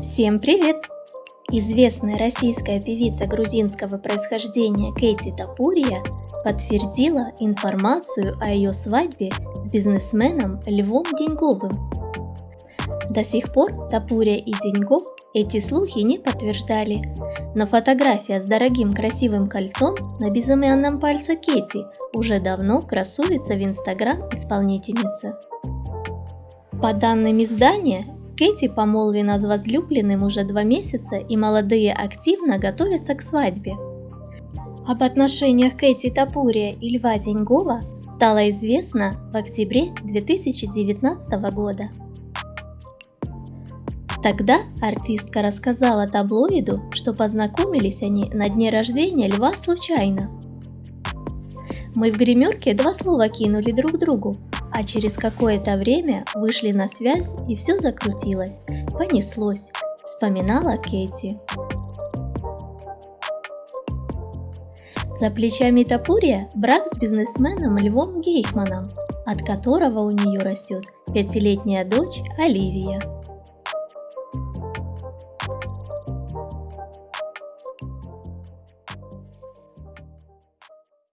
Всем привет! Известная российская певица грузинского происхождения Кэти Тапурия подтвердила информацию о ее свадьбе с бизнесменом Львом Деньговым. До сих пор Тапурия и Деньгов эти слухи не подтверждали, но фотография с дорогим красивым кольцом на безымянном пальце Кэти уже давно красуется в инстаграм исполнительницы. По данным издания, Кэти помолвлена с возлюбленным уже два месяца и молодые активно готовятся к свадьбе. Об отношениях Кэти Тапурия и Льва Деньгова стало известно в октябре 2019 года. Тогда артистка рассказала таблоиду, что познакомились они на дне рождения Льва случайно. Мы в гримерке два слова кинули друг другу, а через какое-то время вышли на связь и все закрутилось, понеслось, вспоминала Кэти. За плечами Тапурия брак с бизнесменом Львом Гейхманом, от которого у нее растет пятилетняя дочь Оливия.